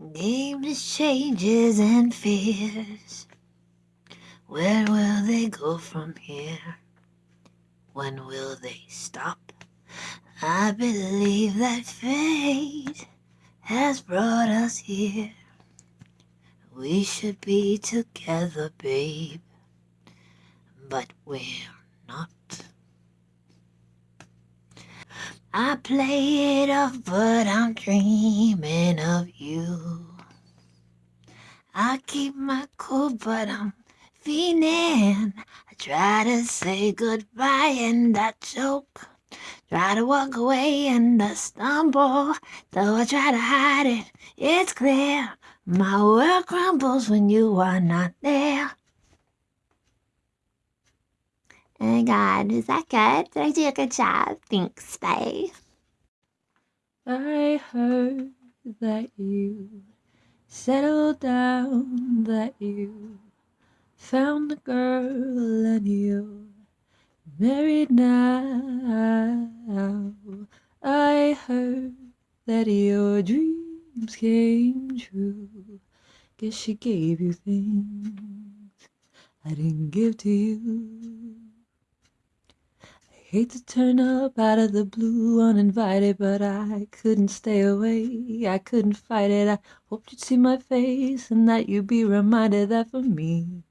Nameless changes and fears. Where will they go from here? When will they stop? I believe that fate has brought us here. We should be together, babe, but we're not. I play it off, but I'm dreaming of you. I keep my cool, but I'm feeling. I try to say goodbye and I choke. Try to walk away and I stumble. Though I try to hide it, it's clear. My world crumbles when you are not there. Oh my god, is that good? Did I do a good job? Thanks, bye. I heard that you settled down, that you found a girl and you're married now. I heard that your dreams came true. Guess she gave you things I didn't give to you. Hate to turn up out of the blue uninvited, but I couldn't stay away. I couldn't fight it. I hoped you'd see my face and that you'd be reminded that for me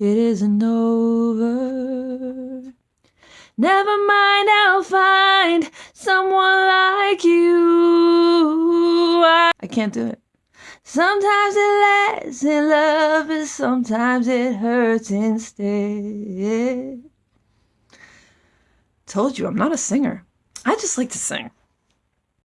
it isn't over. Never mind, I'll find someone like you. I, I can't do it. Sometimes it lasts in love, and sometimes it hurts instead. Told you I'm not a singer. I just like to sing.